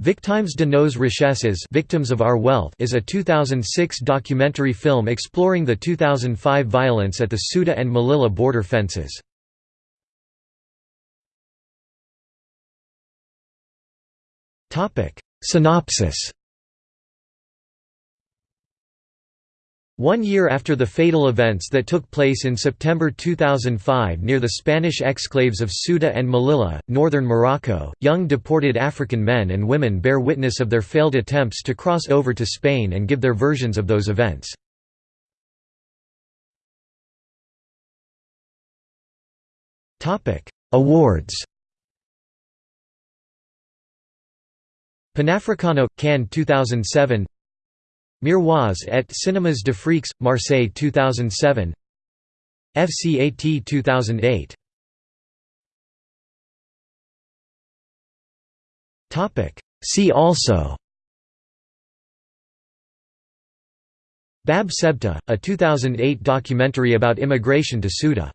Victimes de nos richesses Victims of Our Wealth is a 2006 documentary film exploring the 2005 violence at the Ceuta and Melilla border fences. Synopsis One year after the fatal events that took place in September 2005 near the Spanish exclaves of Ceuta and Melilla, northern Morocco, young deported African men and women bear witness of their failed attempts to cross over to Spain and give their versions of those events. Awards Panafricano – Cannes 2007 Miroirs et Cinémas d'Afrique, Marseille 2007 FCAT 2008 See also. Bab Sebta, a 2008 documentary about immigration to Ceuta